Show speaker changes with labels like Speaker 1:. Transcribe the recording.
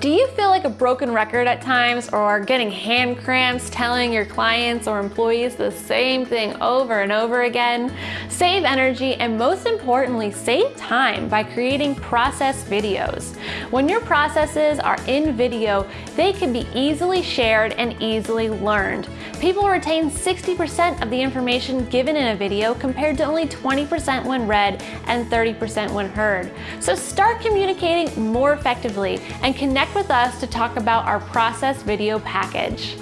Speaker 1: Do you feel like a broken record at times or getting hand cramps telling your clients or employees the same thing over and over again? Save energy and most importantly, save time by creating process videos. When your processes are in video, they can be easily shared and easily learned. People retain 60% of the information given in a video compared to only 20% when read and 30% when heard. So start communicating more effectively and connect with us to talk about our process video package.